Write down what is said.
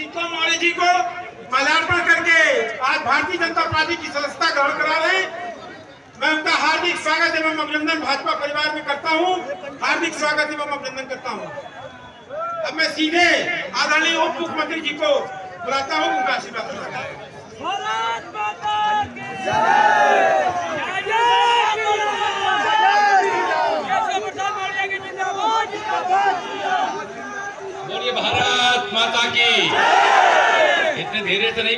सीता मौर्य जी को माल्यार्पण करके आज भारतीय जनता पार्टी की सदस्यता ग्रहण करा रहे मैं उनका हार्दिक स्वागत एवं अभिनंदन भाजपा परिवार में करता हूँ। हार्दिक स्वागत एवं अभिनंदन करता हूँ। अब मैं सीधे आदरणीय उप मुख्यमंत्री जी को बुलाता हूँ उनका आशीर्वाद बोलिए भारत माता की धीरे से नहीं